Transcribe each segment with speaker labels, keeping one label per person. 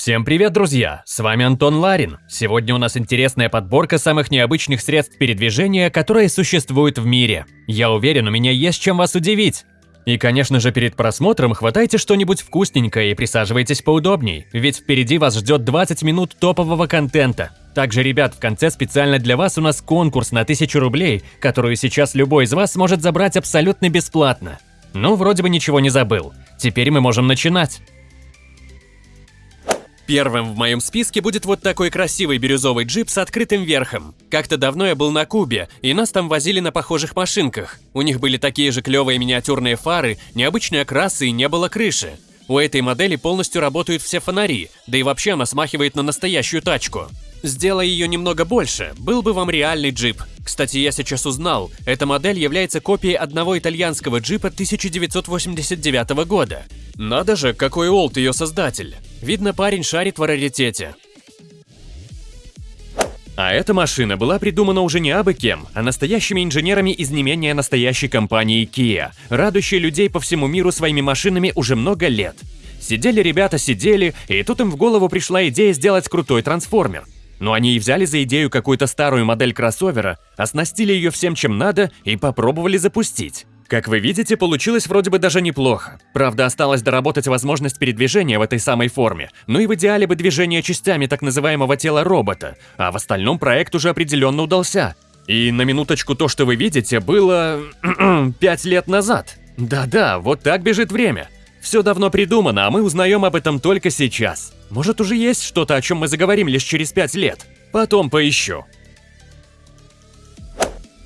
Speaker 1: Всем привет, друзья! С вами Антон Ларин. Сегодня у нас интересная подборка самых необычных средств передвижения, которые существуют в мире. Я уверен, у меня есть чем вас удивить. И, конечно же, перед просмотром хватайте что-нибудь вкусненькое и присаживайтесь поудобней, ведь впереди вас ждет 20 минут топового контента. Также, ребят, в конце специально для вас у нас конкурс на 1000 рублей, которую сейчас любой из вас сможет забрать абсолютно бесплатно. Ну, вроде бы ничего не забыл. Теперь мы можем начинать. Первым в моем списке будет вот такой красивый бирюзовый джип с открытым верхом. Как-то давно я был на Кубе, и нас там возили на похожих машинках. У них были такие же клевые миниатюрные фары, необычные окрасы и не было крыши. У этой модели полностью работают все фонари, да и вообще она смахивает на настоящую тачку. Сделай ее немного больше, был бы вам реальный джип. Кстати, я сейчас узнал, эта модель является копией одного итальянского джипа 1989 года. Надо же, какой олд ее создатель. Видно, парень шарит в раритете. А эта машина была придумана уже не абы кем, а настоящими инженерами из не менее настоящей компании Kia, радующей людей по всему миру своими машинами уже много лет. Сидели ребята, сидели, и тут им в голову пришла идея сделать крутой трансформер. Но они и взяли за идею какую-то старую модель кроссовера, оснастили ее всем чем надо и попробовали запустить. Как вы видите, получилось вроде бы даже неплохо. Правда, осталось доработать возможность передвижения в этой самой форме, но и в идеале бы движение частями так называемого тела робота, а в остальном проект уже определенно удался. И на минуточку то, что вы видите, было... пять лет назад. Да-да, вот так бежит время. Все давно придумано, а мы узнаем об этом только сейчас. Может, уже есть что-то, о чем мы заговорим лишь через пять лет. Потом поищу.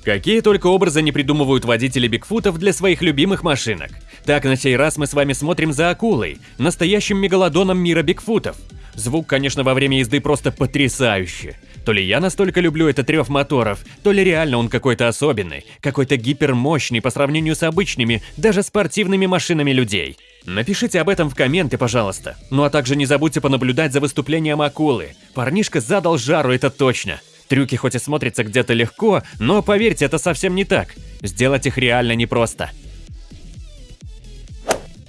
Speaker 1: Какие только образы не придумывают водители Бигфутов для своих любимых машинок. Так, на сей раз мы с вами смотрим за акулой, настоящим мегалодоном мира Бигфутов. Звук, конечно, во время езды просто потрясающий. То ли я настолько люблю этот рев моторов, то ли реально он какой-то особенный, какой-то гипермощный по сравнению с обычными, даже спортивными машинами людей. Напишите об этом в комменты, пожалуйста. Ну а также не забудьте понаблюдать за выступлением акулы. Парнишка задал жару, это точно. Трюки хоть и смотрятся где-то легко, но поверьте, это совсем не так. Сделать их реально непросто.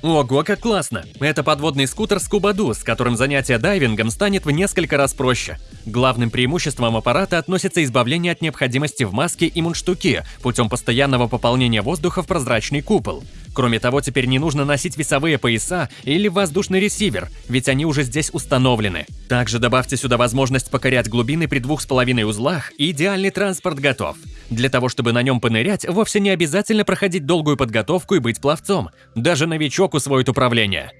Speaker 1: Ого, как классно! Это подводный скутер Скубаду, с которым занятие дайвингом станет в несколько раз проще. Главным преимуществом аппарата относится избавление от необходимости в маске и мундштуке путем постоянного пополнения воздуха в прозрачный купол. Кроме того, теперь не нужно носить весовые пояса или воздушный ресивер, ведь они уже здесь установлены. Также добавьте сюда возможность покорять глубины при двух с половиной узлах, и идеальный транспорт готов. Для того, чтобы на нем понырять, вовсе не обязательно проходить долгую подготовку и быть пловцом. Даже новичок усвоит управление.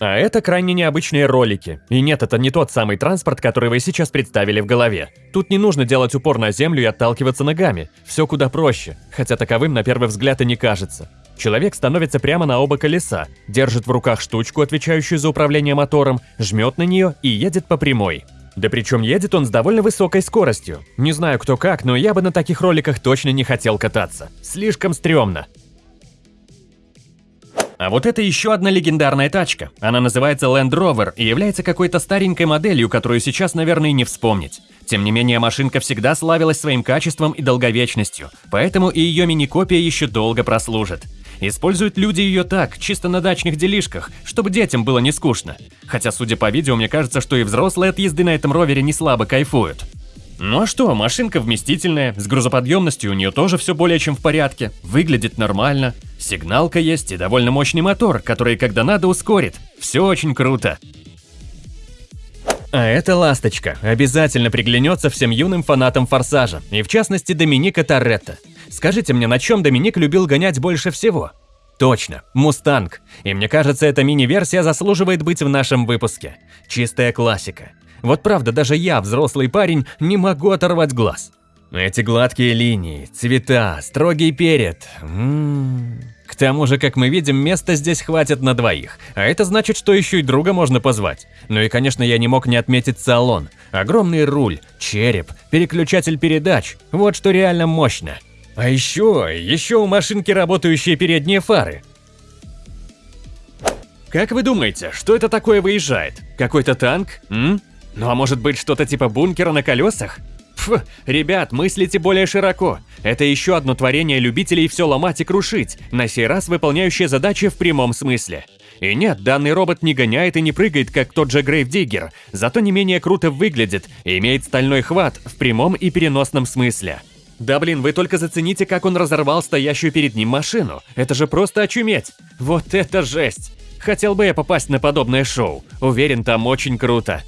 Speaker 1: А это крайне необычные ролики. И нет, это не тот самый транспорт, который вы сейчас представили в голове. Тут не нужно делать упор на землю и отталкиваться ногами. Все куда проще, хотя таковым на первый взгляд и не кажется. Человек становится прямо на оба колеса, держит в руках штучку, отвечающую за управление мотором, жмет на нее и едет по прямой. Да причем едет он с довольно высокой скоростью. Не знаю кто как, но я бы на таких роликах точно не хотел кататься. Слишком стрёмно. А вот это еще одна легендарная тачка. Она называется Land Rover и является какой-то старенькой моделью, которую сейчас, наверное, не вспомнить. Тем не менее, машинка всегда славилась своим качеством и долговечностью, поэтому и ее мини-копия еще долго прослужит. Используют люди ее так, чисто на дачных делишках, чтобы детям было не скучно. Хотя, судя по видео, мне кажется, что и взрослые от езды на этом ровере не слабо кайфуют. Ну а что, машинка вместительная, с грузоподъемностью у нее тоже все более чем в порядке, выглядит нормально. Сигналка есть и довольно мощный мотор, который когда надо ускорит. Все очень круто. А эта ласточка обязательно приглянется всем юным фанатам Форсажа, и в частности Доминика Торетто. Скажите мне, на чем Доминик любил гонять больше всего? Точно, Мустанг. И мне кажется, эта мини-версия заслуживает быть в нашем выпуске. Чистая классика. Вот правда, даже я, взрослый парень, не могу оторвать глаз. Эти гладкие линии, цвета, строгий перед. М -м -м. К тому же, как мы видим, места здесь хватит на двоих, а это значит, что еще и друга можно позвать. Ну и, конечно, я не мог не отметить салон. Огромный руль, череп, переключатель передач. Вот что реально мощно. А еще, еще у машинки работающие передние фары. Как вы думаете, что это такое выезжает? Какой-то танк? М? Ну а может быть что-то типа бункера на колесах? Фу, ребят, мыслите более широко. Это еще одно творение любителей все ломать и крушить, на сей раз выполняющее задачи в прямом смысле. И нет, данный робот не гоняет и не прыгает, как тот же Грейвдиггер, зато не менее круто выглядит и имеет стальной хват в прямом и переносном смысле. Да блин, вы только зацените, как он разорвал стоящую перед ним машину. Это же просто очуметь. Вот это жесть. Хотел бы я попасть на подобное шоу. Уверен, там очень круто.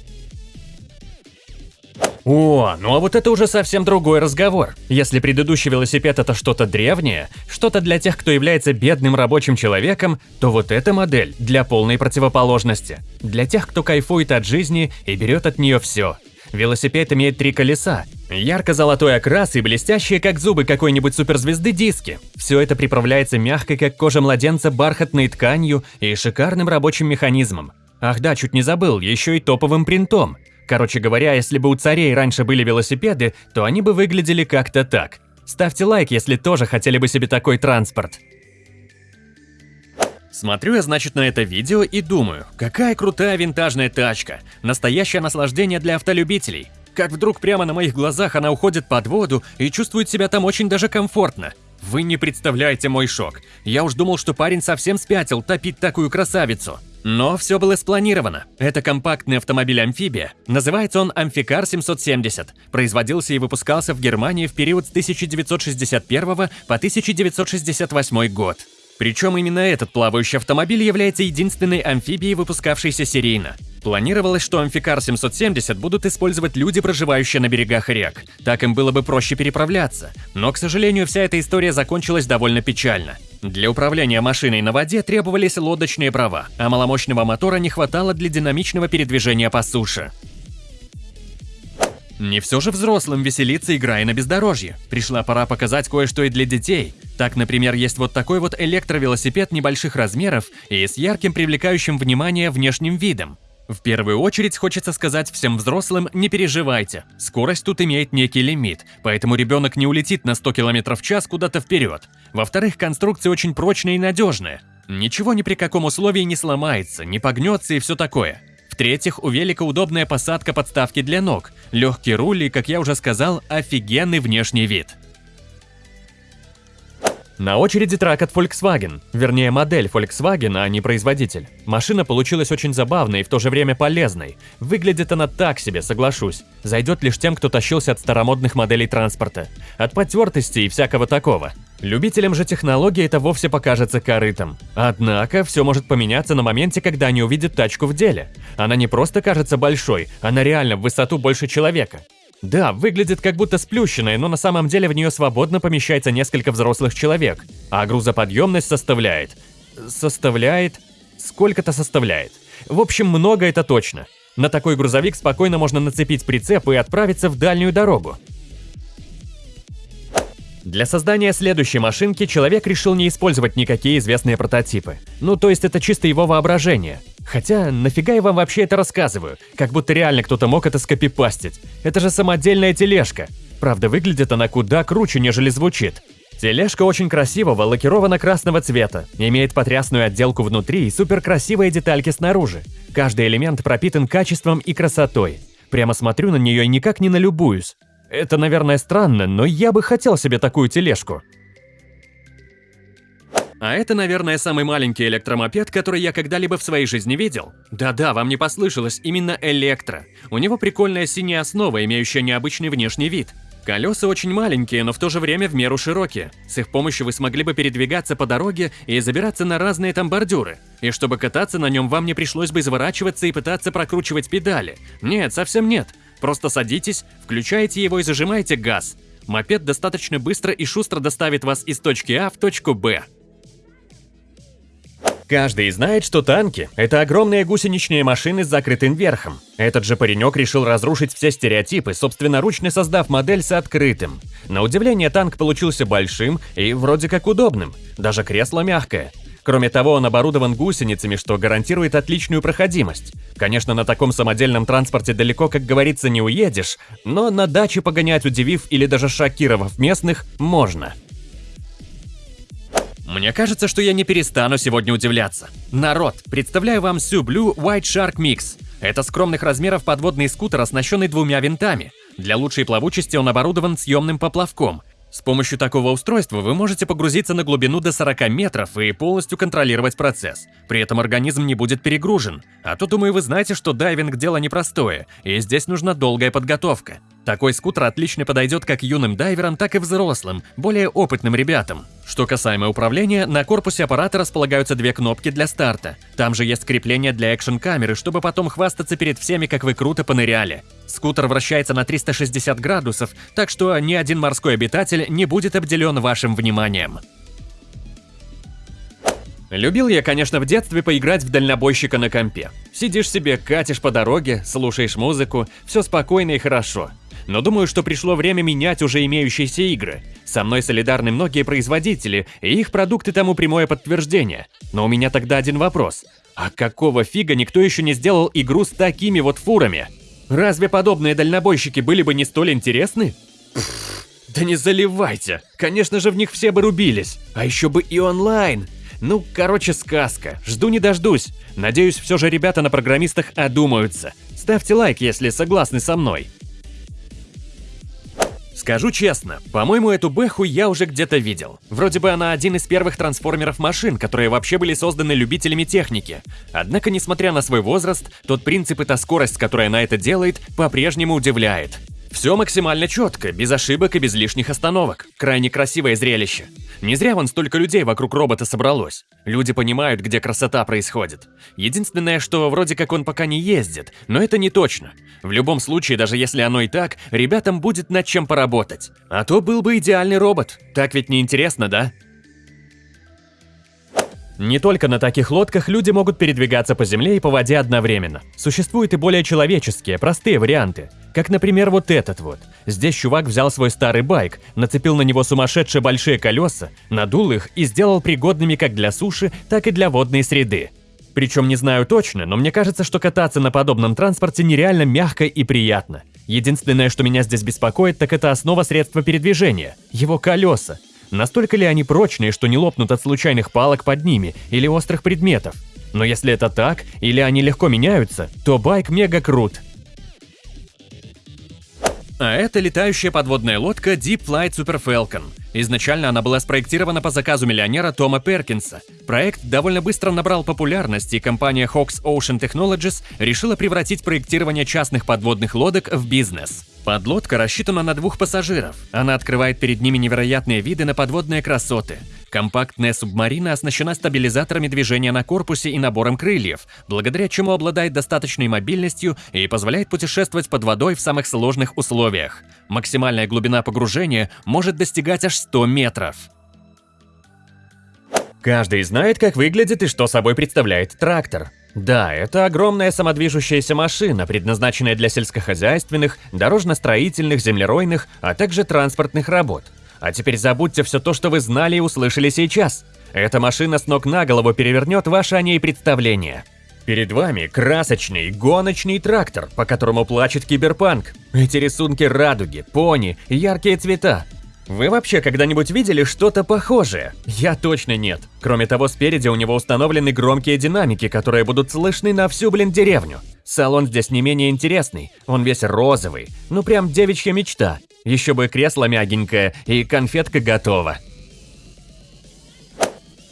Speaker 1: О, ну а вот это уже совсем другой разговор. Если предыдущий велосипед это что-то древнее, что-то для тех, кто является бедным рабочим человеком, то вот эта модель для полной противоположности. Для тех, кто кайфует от жизни и берет от нее все. Велосипед имеет три колеса, ярко-золотой окрас и блестящие, как зубы какой-нибудь суперзвезды, диски. Все это приправляется мягкой, как кожа младенца, бархатной тканью и шикарным рабочим механизмом. Ах да, чуть не забыл, еще и топовым принтом. Короче говоря, если бы у царей раньше были велосипеды, то они бы выглядели как-то так. Ставьте лайк, если тоже хотели бы себе такой транспорт. Смотрю я, значит, на это видео и думаю, какая крутая винтажная тачка. Настоящее наслаждение для автолюбителей. Как вдруг прямо на моих глазах она уходит под воду и чувствует себя там очень даже комфортно. Вы не представляете мой шок. Я уж думал, что парень совсем спятил топить такую красавицу. Но все было спланировано. Это компактный автомобиль-амфибия. Называется он Амфикар 770. Производился и выпускался в Германии в период с 1961 по 1968 год. Причем именно этот плавающий автомобиль является единственной амфибией, выпускавшейся серийно. Планировалось, что Амфикар 770 будут использовать люди, проживающие на берегах рек. Так им было бы проще переправляться. Но, к сожалению, вся эта история закончилась довольно печально. Для управления машиной на воде требовались лодочные права, а маломощного мотора не хватало для динамичного передвижения по суше. Не все же взрослым веселиться, играя на бездорожье. Пришла пора показать кое-что и для детей. Так, например, есть вот такой вот электровелосипед небольших размеров и с ярким привлекающим внимание внешним видом. В первую очередь хочется сказать всем взрослым, не переживайте. Скорость тут имеет некий лимит, поэтому ребенок не улетит на 100 км в час куда-то вперед. Во-вторых, конструкция очень прочная и надежная. Ничего ни при каком условии не сломается, не погнется и все такое. В-третьих, у велика удобная посадка подставки для ног, легкий руль и, как я уже сказал, офигенный внешний вид. На очереди трак от Volkswagen, вернее модель Volkswagen, а не производитель. Машина получилась очень забавной и в то же время полезной. Выглядит она так себе, соглашусь. Зайдет лишь тем, кто тащился от старомодных моделей транспорта. От потертости и всякого такого. Любителям же технологии это вовсе покажется корытом. Однако, все может поменяться на моменте, когда они увидят тачку в деле. Она не просто кажется большой, она реально в высоту больше человека. Да, выглядит как будто сплющенная, но на самом деле в нее свободно помещается несколько взрослых человек. А грузоподъемность составляет... Составляет... Сколько-то составляет. В общем, много это точно. На такой грузовик спокойно можно нацепить прицеп и отправиться в дальнюю дорогу. Для создания следующей машинки человек решил не использовать никакие известные прототипы. Ну, то есть это чисто его воображение. Хотя, нафига я вам вообще это рассказываю? Как будто реально кто-то мог это скопипастить. Это же самодельная тележка. Правда, выглядит она куда круче, нежели звучит. Тележка очень красивого, лакирована красного цвета, имеет потрясную отделку внутри и суперкрасивые детальки снаружи. Каждый элемент пропитан качеством и красотой. Прямо смотрю на нее и никак не налюбуюсь. Это, наверное, странно, но я бы хотел себе такую тележку. А это, наверное, самый маленький электромопед, который я когда-либо в своей жизни видел. Да-да, вам не послышалось, именно электро. У него прикольная синяя основа, имеющая необычный внешний вид. Колеса очень маленькие, но в то же время в меру широкие. С их помощью вы смогли бы передвигаться по дороге и забираться на разные там бордюры. И чтобы кататься на нем, вам не пришлось бы изворачиваться и пытаться прокручивать педали. Нет, совсем нет. Просто садитесь, включаете его и зажимаете газ. Мопед достаточно быстро и шустро доставит вас из точки А в точку Б. Каждый знает, что танки – это огромные гусеничные машины с закрытым верхом. Этот же паренек решил разрушить все стереотипы, собственноручно создав модель с открытым. На удивление, танк получился большим и вроде как удобным. Даже кресло мягкое. Кроме того, он оборудован гусеницами, что гарантирует отличную проходимость. Конечно, на таком самодельном транспорте далеко, как говорится, не уедешь, но на даче погонять, удивив или даже шокировав местных, можно. Мне кажется, что я не перестану сегодня удивляться. Народ, представляю вам Sublue White Shark Mix. Это скромных размеров подводный скутер, оснащенный двумя винтами. Для лучшей плавучести он оборудован съемным поплавком. С помощью такого устройства вы можете погрузиться на глубину до 40 метров и полностью контролировать процесс. При этом организм не будет перегружен. А то, думаю, вы знаете, что дайвинг – дело непростое, и здесь нужна долгая подготовка. Такой скутер отлично подойдет как юным дайверам, так и взрослым, более опытным ребятам. Что касаемо управления, на корпусе аппарата располагаются две кнопки для старта. Там же есть крепление для экшн-камеры, чтобы потом хвастаться перед всеми, как вы круто поныряли. Скутер вращается на 360 градусов, так что ни один морской обитатель не будет обделен вашим вниманием. Любил я, конечно, в детстве поиграть в дальнобойщика на компе. Сидишь себе, катишь по дороге, слушаешь музыку, все спокойно и хорошо. Но думаю, что пришло время менять уже имеющиеся игры. Со мной солидарны многие производители, и их продукты тому прямое подтверждение. Но у меня тогда один вопрос. А какого фига никто еще не сделал игру с такими вот фурами? Разве подобные дальнобойщики были бы не столь интересны? да не заливайте. Конечно же, в них все бы рубились. А еще бы и онлайн. Ну, короче, сказка. Жду не дождусь. Надеюсь, все же ребята на программистах одумаются. Ставьте лайк, если согласны со мной. Скажу честно, по-моему, эту Бэху я уже где-то видел. Вроде бы она один из первых трансформеров машин, которые вообще были созданы любителями техники. Однако, несмотря на свой возраст, тот принцип и та скорость, с которой она это делает, по-прежнему удивляет. Все максимально четко, без ошибок и без лишних остановок. Крайне красивое зрелище. Не зря вон столько людей вокруг робота собралось. Люди понимают, где красота происходит. Единственное, что вроде как он пока не ездит, но это не точно. В любом случае, даже если оно и так, ребятам будет над чем поработать. А то был бы идеальный робот. Так ведь не интересно, да? Не только на таких лодках люди могут передвигаться по земле и по воде одновременно. Существуют и более человеческие, простые варианты. Как, например, вот этот вот. Здесь чувак взял свой старый байк, нацепил на него сумасшедшие большие колеса, надул их и сделал пригодными как для суши, так и для водной среды. Причем не знаю точно, но мне кажется, что кататься на подобном транспорте нереально мягко и приятно. Единственное, что меня здесь беспокоит, так это основа средства передвижения – его колеса. Настолько ли они прочные, что не лопнут от случайных палок под ними или острых предметов? Но если это так, или они легко меняются, то байк мега крут. А это летающая подводная лодка Deep Flight Super Falcon. Изначально она была спроектирована по заказу миллионера Тома Перкинса. Проект довольно быстро набрал популярность, и компания Hawks Ocean Technologies решила превратить проектирование частных подводных лодок в бизнес. Подлодка рассчитана на двух пассажиров. Она открывает перед ними невероятные виды на подводные красоты. Компактная субмарина оснащена стабилизаторами движения на корпусе и набором крыльев, благодаря чему обладает достаточной мобильностью и позволяет путешествовать под водой в самых сложных условиях. Максимальная глубина погружения может достигать аж 100 метров. Каждый знает, как выглядит и что собой представляет трактор. Да, это огромная самодвижущаяся машина, предназначенная для сельскохозяйственных, дорожно-строительных, землеройных, а также транспортных работ. А теперь забудьте все то, что вы знали и услышали сейчас. Эта машина с ног на голову перевернет ваше о ней представление. Перед вами красочный, гоночный трактор, по которому плачет киберпанк. Эти рисунки радуги, пони, яркие цвета. Вы вообще когда-нибудь видели что-то похожее? Я точно нет. Кроме того, спереди у него установлены громкие динамики, которые будут слышны на всю, блин, деревню. Салон здесь не менее интересный, он весь розовый. Ну прям девичья мечта. Еще бы кресло мягенькое и конфетка готова.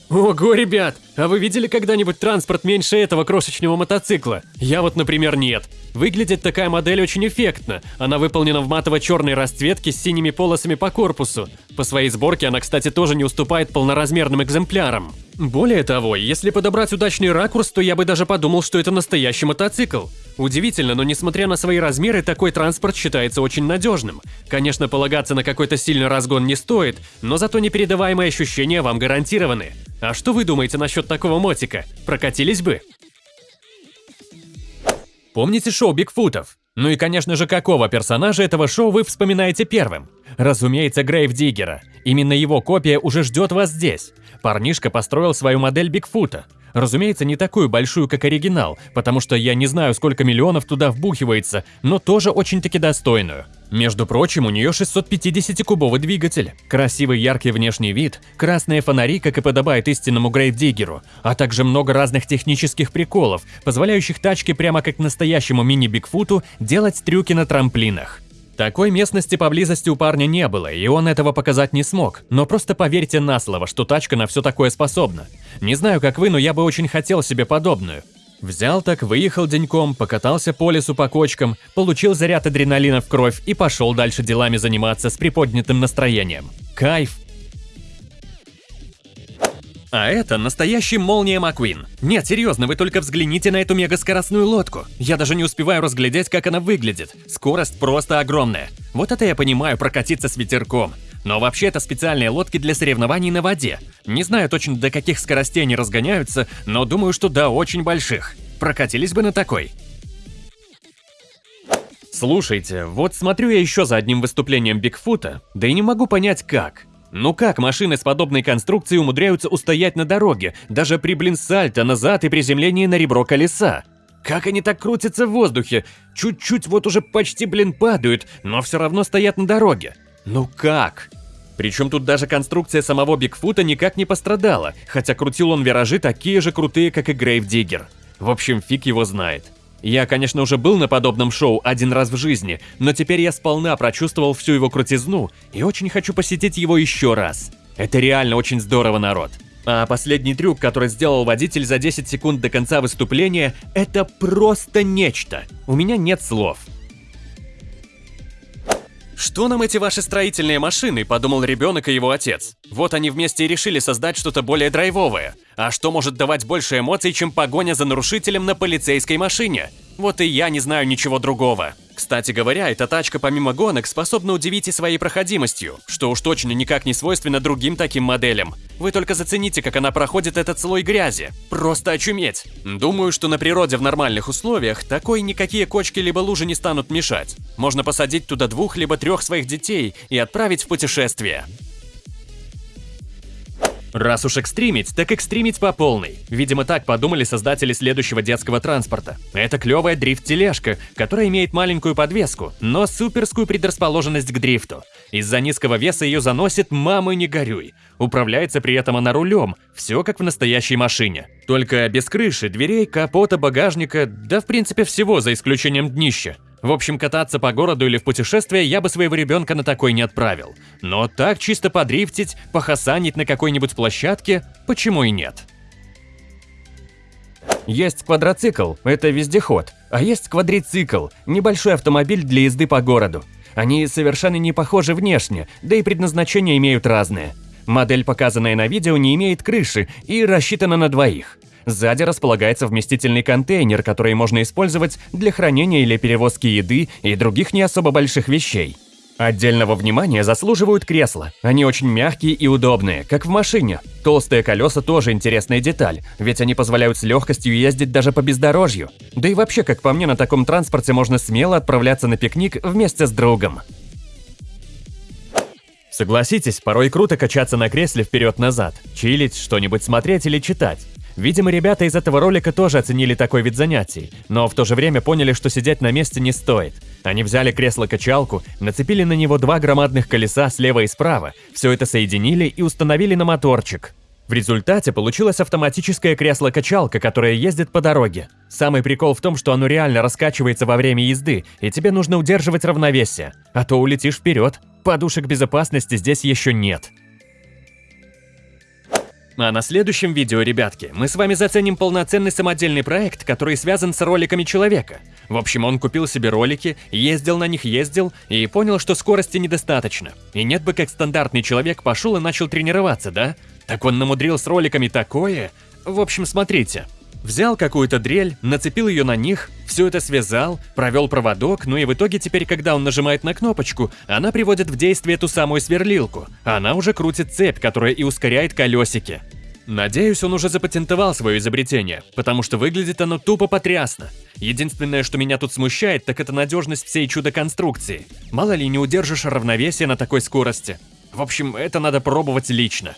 Speaker 1: Ого, ребят, а вы видели когда-нибудь транспорт меньше этого крошечного мотоцикла? Я вот, например, нет. Выглядит такая модель очень эффектно. Она выполнена в матово-черной расцветке с синими полосами по корпусу. По своей сборке она, кстати, тоже не уступает полноразмерным экземплярам. Более того, если подобрать удачный ракурс, то я бы даже подумал, что это настоящий мотоцикл. Удивительно, но несмотря на свои размеры, такой транспорт считается очень надежным. Конечно, полагаться на какой-то сильный разгон не стоит, но зато непередаваемые ощущения вам гарантированы. А что вы думаете насчет такого мотика? Прокатились бы? Помните шоу Бигфутов? Ну и, конечно же, какого персонажа этого шоу вы вспоминаете первым? Разумеется, Грейв Диггера. Именно его копия уже ждет вас здесь. Парнишка построил свою модель Бигфута. Разумеется, не такую большую, как оригинал, потому что я не знаю, сколько миллионов туда вбухивается, но тоже очень-таки достойную. Между прочим, у нее 650-кубовый двигатель, красивый яркий внешний вид, красные фонари, как и подобает истинному грейвдиггеру, а также много разных технических приколов, позволяющих тачке прямо как настоящему мини-бигфуту делать трюки на трамплинах. Такой местности поблизости у парня не было, и он этого показать не смог, но просто поверьте на слово, что тачка на все такое способна. Не знаю, как вы, но я бы очень хотел себе подобную. Взял так, выехал деньком, покатался по лесу по кочкам, получил заряд адреналина в кровь и пошел дальше делами заниматься с приподнятым настроением. Кайф! А это настоящий Молния Маквин. Нет, серьезно, вы только взгляните на эту мегаскоростную лодку. Я даже не успеваю разглядеть, как она выглядит. Скорость просто огромная. Вот это я понимаю, прокатиться с ветерком. Но вообще это специальные лодки для соревнований на воде. Не знаю точно до каких скоростей они разгоняются, но думаю, что до очень больших. Прокатились бы на такой. Слушайте, вот смотрю я еще за одним выступлением Бигфута, да и не могу понять как. Ну как машины с подобной конструкцией умудряются устоять на дороге, даже при блин сальто назад и приземлении на ребро колеса? Как они так крутятся в воздухе? Чуть-чуть вот уже почти блин падают, но все равно стоят на дороге. Ну как? Причем тут даже конструкция самого Бигфута никак не пострадала, хотя крутил он виражи такие же крутые, как и Грейв Диггер. В общем, фиг его знает. Я, конечно, уже был на подобном шоу один раз в жизни, но теперь я сполна прочувствовал всю его крутизну и очень хочу посетить его еще раз. Это реально очень здорово, народ. А последний трюк, который сделал водитель за 10 секунд до конца выступления, это просто нечто. У меня нет слов. «Что нам эти ваши строительные машины?» – подумал ребенок и его отец. Вот они вместе и решили создать что-то более драйвовое. А что может давать больше эмоций, чем погоня за нарушителем на полицейской машине? Вот и я не знаю ничего другого. Кстати говоря, эта тачка помимо гонок способна удивить и своей проходимостью, что уж точно никак не свойственно другим таким моделям. Вы только зацените, как она проходит этот слой грязи. Просто очуметь. Думаю, что на природе в нормальных условиях такой никакие кочки либо лужи не станут мешать. Можно посадить туда двух либо трех своих детей и отправить в путешествие. Раз уж экстримить, так экстримить по полной. Видимо, так подумали создатели следующего детского транспорта. Это клевая дрифт-тележка, которая имеет маленькую подвеску, но суперскую предрасположенность к дрифту. Из-за низкого веса ее заносит «мама, не горюй». Управляется при этом она рулем, все как в настоящей машине. Только без крыши, дверей, капота, багажника, да в принципе всего, за исключением днища. В общем, кататься по городу или в путешествие я бы своего ребенка на такой не отправил. Но так чисто подрифтить, похасанить на какой-нибудь площадке, почему и нет? Есть квадроцикл, это вездеход, а есть квадрицикл, небольшой автомобиль для езды по городу. Они совершенно не похожи внешне, да и предназначение имеют разные. Модель, показанная на видео, не имеет крыши и рассчитана на двоих. Сзади располагается вместительный контейнер, который можно использовать для хранения или перевозки еды и других не особо больших вещей. Отдельного внимания заслуживают кресла. Они очень мягкие и удобные, как в машине. Толстые колеса тоже интересная деталь, ведь они позволяют с легкостью ездить даже по бездорожью. Да и вообще, как по мне, на таком транспорте можно смело отправляться на пикник вместе с другом. Согласитесь, порой круто качаться на кресле вперед-назад, чилить, что-нибудь смотреть или читать. Видимо, ребята из этого ролика тоже оценили такой вид занятий, но в то же время поняли, что сидеть на месте не стоит. Они взяли кресло-качалку, нацепили на него два громадных колеса слева и справа, все это соединили и установили на моторчик. В результате получилось автоматическое кресло-качалка, которое ездит по дороге. Самый прикол в том, что оно реально раскачивается во время езды, и тебе нужно удерживать равновесие, а то улетишь вперед. Подушек безопасности здесь еще нет. А на следующем видео, ребятки, мы с вами заценим полноценный самодельный проект, который связан с роликами человека. В общем, он купил себе ролики, ездил на них, ездил, и понял, что скорости недостаточно. И нет бы как стандартный человек пошел и начал тренироваться, да? Так он намудрил с роликами такое. В общем, смотрите. Взял какую-то дрель, нацепил ее на них, все это связал, провел проводок, ну и в итоге теперь, когда он нажимает на кнопочку, она приводит в действие ту самую сверлилку. Она уже крутит цепь, которая и ускоряет колесики. Надеюсь, он уже запатентовал свое изобретение, потому что выглядит оно тупо потрясно. Единственное, что меня тут смущает, так это надежность всей чудо-конструкции. Мало ли не удержишь равновесие на такой скорости. В общем, это надо пробовать лично.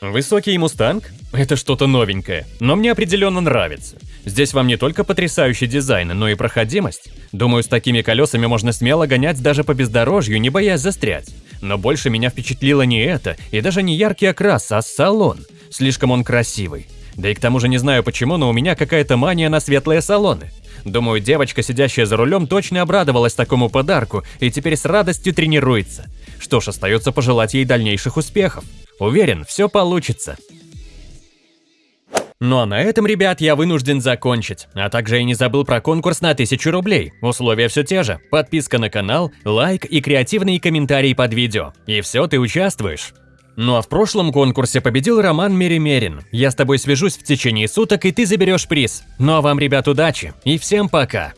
Speaker 1: Высокий мустанг? Это что-то новенькое, но мне определенно нравится. Здесь вам не только потрясающий дизайн, но и проходимость. Думаю, с такими колесами можно смело гонять даже по бездорожью, не боясь застрять. Но больше меня впечатлило не это, и даже не яркий окрас, а салон. Слишком он красивый. Да и к тому же не знаю почему, но у меня какая-то мания на светлые салоны. Думаю, девочка, сидящая за рулем, точно обрадовалась такому подарку и теперь с радостью тренируется. Что ж, остается пожелать ей дальнейших успехов. Уверен, все получится. Ну а на этом, ребят, я вынужден закончить. А также я не забыл про конкурс на 1000 рублей. Условия все те же. Подписка на канал, лайк и креативные комментарии под видео. И все, ты участвуешь. Ну а в прошлом конкурсе победил Роман Меримерин. Я с тобой свяжусь в течение суток, и ты заберешь приз. Ну а вам, ребят, удачи и всем пока!